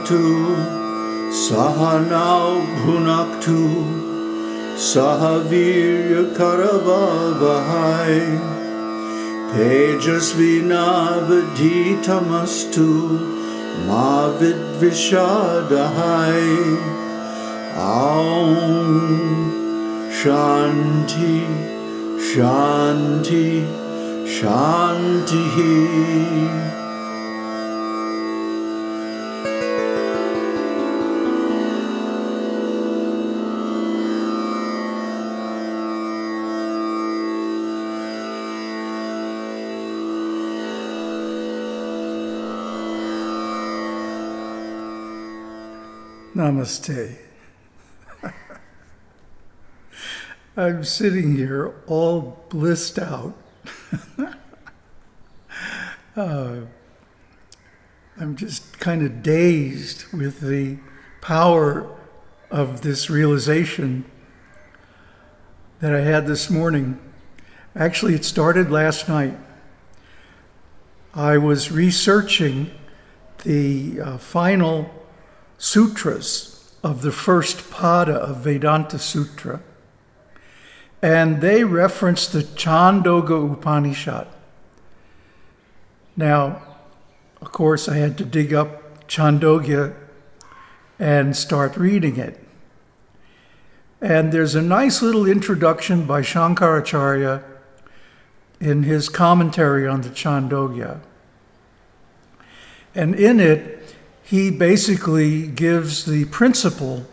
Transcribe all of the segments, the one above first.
Satu Sahanau Bhunaktu Sahavirya Karavavahai Tejasvinavadhi Tamastu Mavid Vishadahai Aum Shanti Shanti Shanti Shanti Namaste. I'm sitting here all blissed out. uh, I'm just kind of dazed with the power of this realization that I had this morning. Actually, it started last night. I was researching the uh, final sutras of the first pada of Vedanta Sutra, and they reference the Chandogya Upanishad. Now, of course, I had to dig up Chandogya and start reading it. And there's a nice little introduction by Shankaracharya in his commentary on the Chandogya. And in it, he basically gives the principle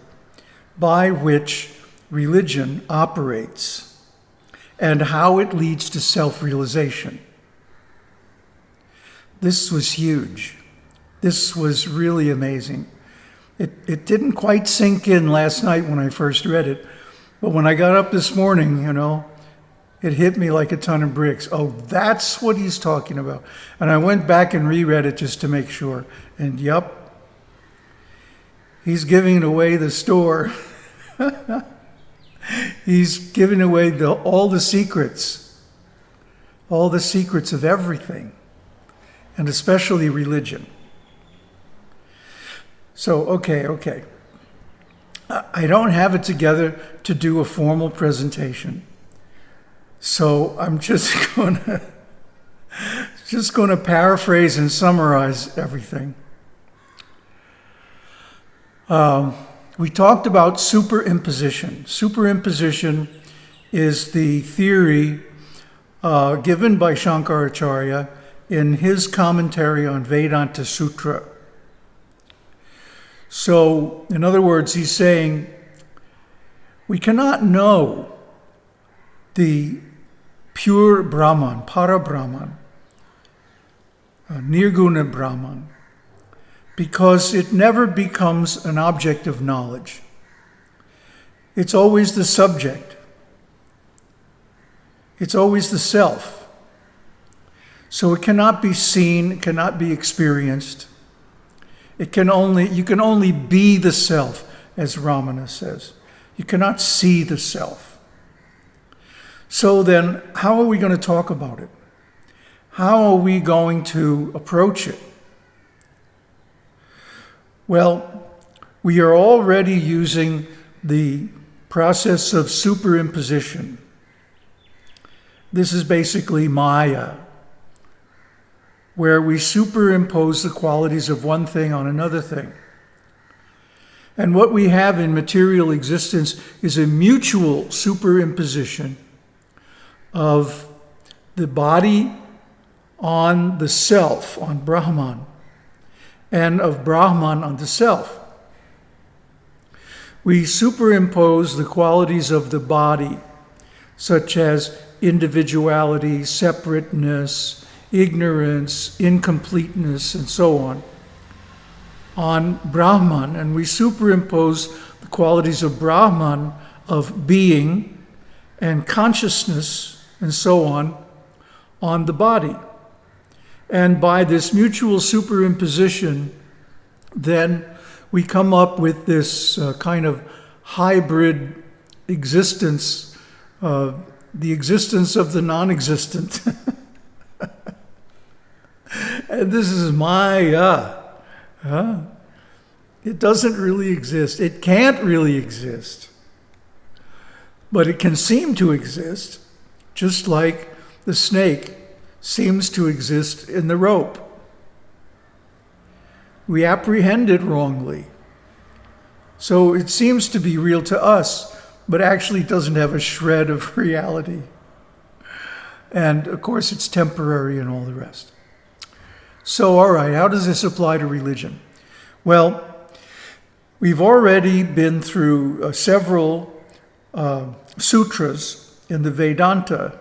by which religion operates and how it leads to self realization. This was huge. This was really amazing. It, it didn't quite sink in last night when I first read it, but when I got up this morning, you know, it hit me like a ton of bricks. Oh, that's what he's talking about. And I went back and reread it just to make sure. And yep, he's giving away the store. he's giving away the, all the secrets, all the secrets of everything, and especially religion. So, okay, okay. I don't have it together to do a formal presentation. So I'm just going to just going to paraphrase and summarize everything. Um, we talked about superimposition. Superimposition is the theory uh, given by Shankaracharya in his commentary on Vedanta Sutra. So, in other words, he's saying we cannot know the pure Brahman, Para Brahman, uh, Nirguna Brahman, because it never becomes an object of knowledge. It's always the subject. It's always the self. So it cannot be seen, it cannot be experienced. It can only, you can only be the self, as Ramana says. You cannot see the self. So then, how are we going to talk about it? How are we going to approach it? Well, we are already using the process of superimposition. This is basically Maya where we superimpose the qualities of one thing on another thing. And what we have in material existence is a mutual superimposition of the body on the self, on Brahman, and of Brahman on the self. We superimpose the qualities of the body, such as individuality, separateness, ignorance, incompleteness, and so on, on Brahman, and we superimpose the qualities of Brahman of being and consciousness and so on on the body. And by this mutual superimposition, then we come up with this uh, kind of hybrid existence, uh, the existence of the non existent. and this is Maya. It doesn't really exist. It can't really exist. But it can seem to exist, just like the snake seems to exist in the rope. We apprehend it wrongly. So it seems to be real to us, but actually doesn't have a shred of reality. And of course, it's temporary and all the rest. So, all right, how does this apply to religion? Well, we've already been through uh, several uh, sutras in the Vedanta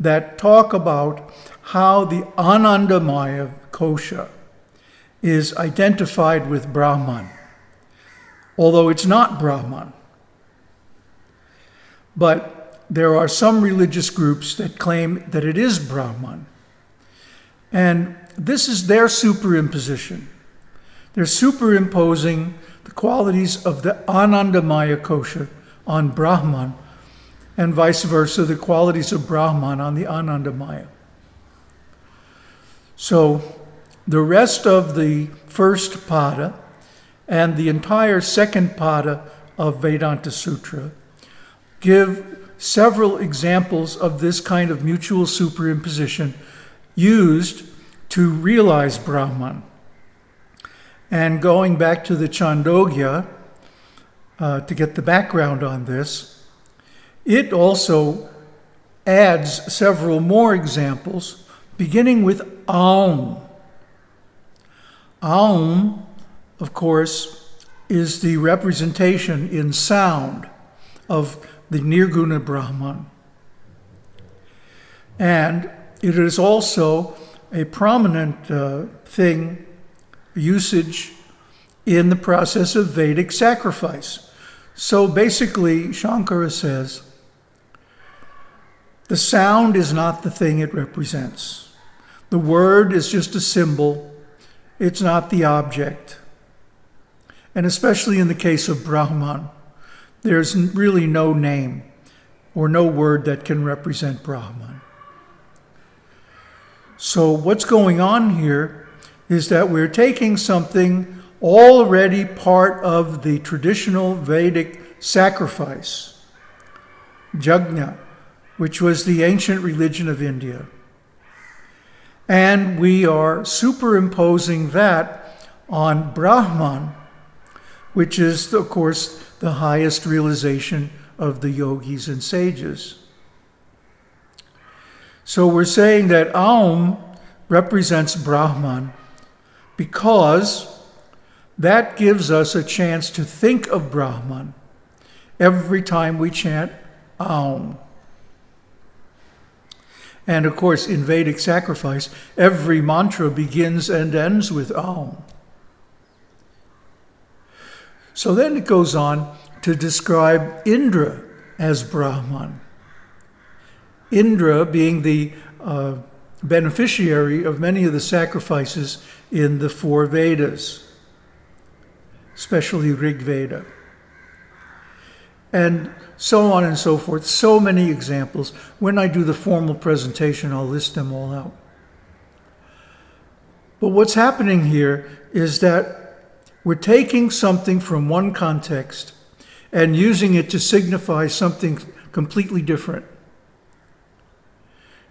that talk about how the Anandamaya kosha is identified with Brahman, although it's not Brahman. But there are some religious groups that claim that it is Brahman. And this is their superimposition. They're superimposing the qualities of the Anandamaya kosha on Brahman, and vice versa, the qualities of Brahman on the Anandamaya. So the rest of the first pada and the entire second pada of Vedanta Sutra give several examples of this kind of mutual superimposition used to realize Brahman. And going back to the Chandogya, uh, to get the background on this, it also adds several more examples, beginning with Aum. Aum, of course, is the representation in sound of the Nirguna Brahman. And it is also a prominent uh, thing, usage in the process of Vedic sacrifice. So basically, Shankara says the sound is not the thing it represents. The word is just a symbol, it's not the object. And especially in the case of Brahman, there's really no name or no word that can represent Brahman. So, what's going on here is that we're taking something already part of the traditional Vedic sacrifice, Yagna, which was the ancient religion of India. And we are superimposing that on Brahman, which is, of course, the highest realization of the yogis and sages. So we're saying that Aum represents Brahman because that gives us a chance to think of Brahman every time we chant Aum. And of course, in Vedic sacrifice, every mantra begins and ends with Aum. So then it goes on to describe Indra as Brahman. Indra being the uh, beneficiary of many of the sacrifices in the four Vedas, especially Rig Veda. And so on and so forth. So many examples. When I do the formal presentation, I'll list them all out. But what's happening here is that we're taking something from one context and using it to signify something completely different.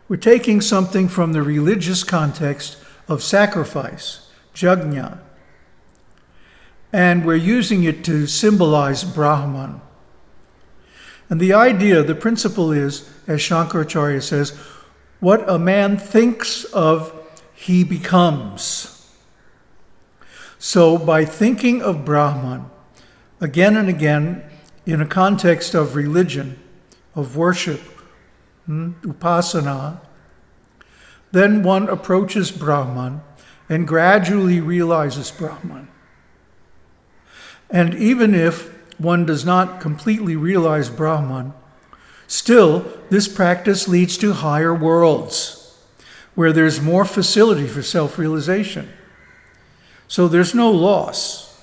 We're taking something from the religious context of sacrifice, yagna, and we're using it to symbolize Brahman. And the idea, the principle is, as Shankaracharya says, what a man thinks of, he becomes. So by thinking of Brahman again and again in a context of religion, of worship, hmm, upasana, then one approaches Brahman and gradually realizes Brahman. And even if one does not completely realize Brahman, still, this practice leads to higher worlds where there's more facility for self realization. So there's no loss.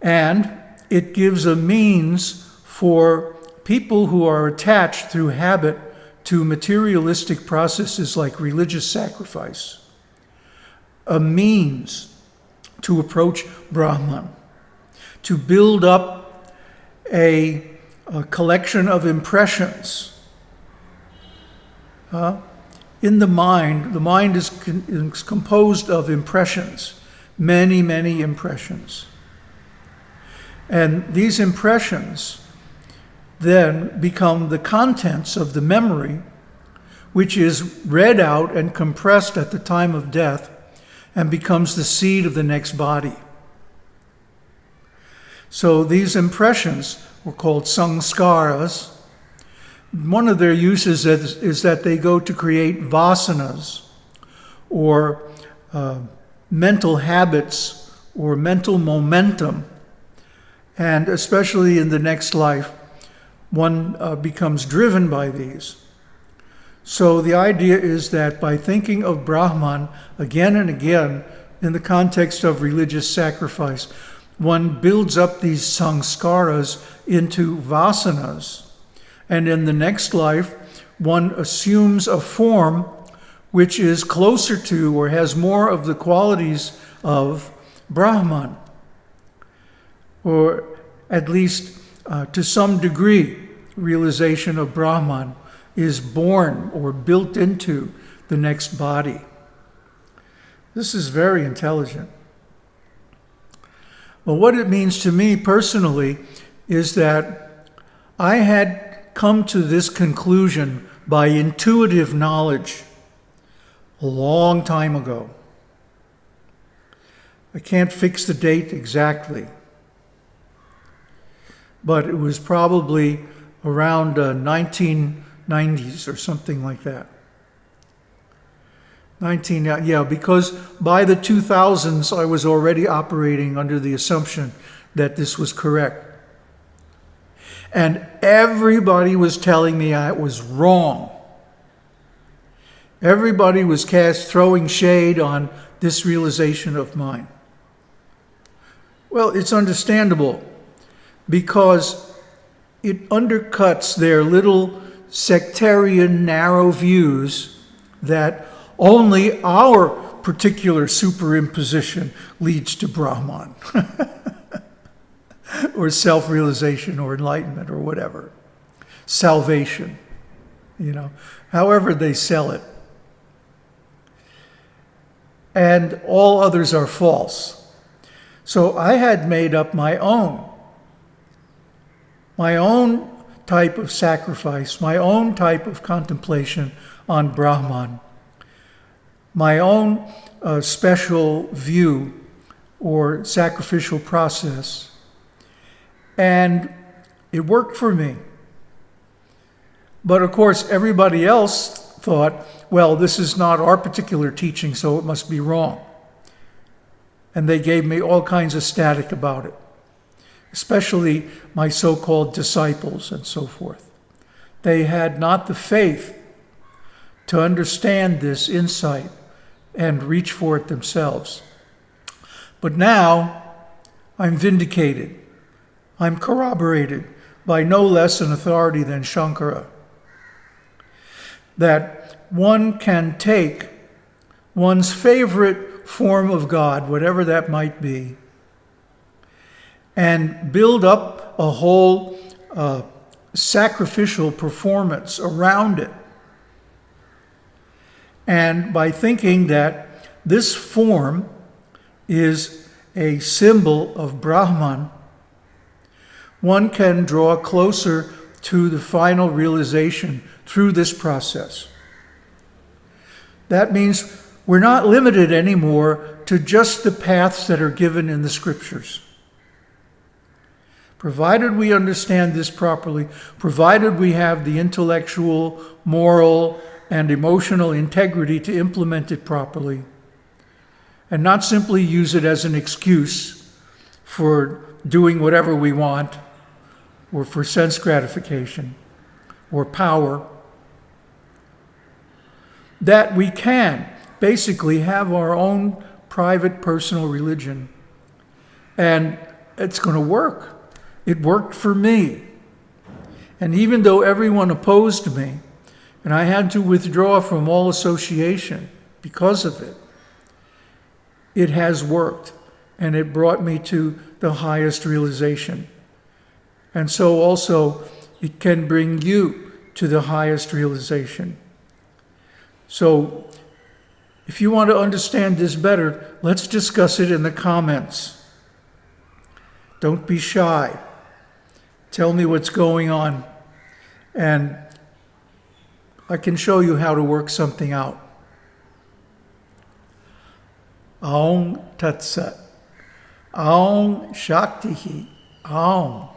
And it gives a means for people who are attached through habit to materialistic processes like religious sacrifice, a means to approach Brahman, to build up a, a collection of impressions. Uh, in the mind, the mind is, is composed of impressions, many, many impressions. And these impressions then become the contents of the memory, which is read out and compressed at the time of death and becomes the seed of the next body. So these impressions were called samskaras. One of their uses is, is that they go to create vasanas or uh, mental habits or mental momentum. And especially in the next life, one uh, becomes driven by these. So the idea is that by thinking of Brahman again and again in the context of religious sacrifice, one builds up these samskaras into vasanas. And in the next life, one assumes a form which is closer to or has more of the qualities of Brahman, or at least uh, to some degree, realization of Brahman is born or built into the next body. This is very intelligent. Well, what it means to me personally is that I had come to this conclusion by intuitive knowledge a long time ago. I can't fix the date exactly, but it was probably around uh, 1990s or something like that. 19, uh, yeah, because by the 2000s I was already operating under the assumption that this was correct. And everybody was telling me I was wrong. Everybody was cast throwing shade on this realization of mine. Well, it's understandable because it undercuts their little sectarian narrow views that only our particular superimposition leads to Brahman or self realization or enlightenment or whatever. Salvation, you know, however they sell it. And all others are false. So I had made up my own, my own type of sacrifice, my own type of contemplation on Brahman my own uh, special view or sacrificial process. And it worked for me. But of course, everybody else thought, well, this is not our particular teaching, so it must be wrong. And they gave me all kinds of static about it, especially my so called disciples and so forth. They had not the faith to understand this insight and reach for it themselves. But now I'm vindicated. I'm corroborated by no less an authority than Shankara. That one can take one's favorite form of God, whatever that might be, and build up a whole uh, sacrificial performance around it and by thinking that this form is a symbol of Brahman, one can draw closer to the final realization through this process. That means we're not limited anymore to just the paths that are given in the scriptures. Provided we understand this properly, provided we have the intellectual, moral, and emotional integrity to implement it properly and not simply use it as an excuse for doing whatever we want or for sense gratification or power. That we can basically have our own private personal religion and it's going to work. It worked for me. And even though everyone opposed me, and I had to withdraw from all association because of it. It has worked. and it brought me to the highest realization. And so also, it can bring you to the highest realization. So, if you want to understand this better, let's discuss it in the comments. Don't be shy. Tell me what's going on, and I can show you how to work something out. Aum Tat Sat. Aum Shakti. Aum.